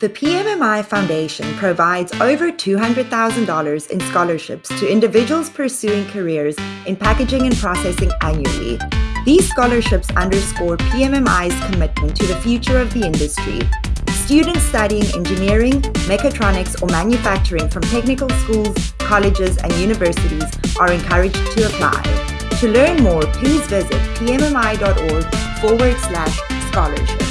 The PMMI Foundation provides over $200,000 in scholarships to individuals pursuing careers in packaging and processing annually. These scholarships underscore PMMI's commitment to the future of the industry. Students studying engineering, mechatronics, or manufacturing from technical schools, colleges, and universities are encouraged to apply. To learn more, please visit pmmi.org forward slash scholarship.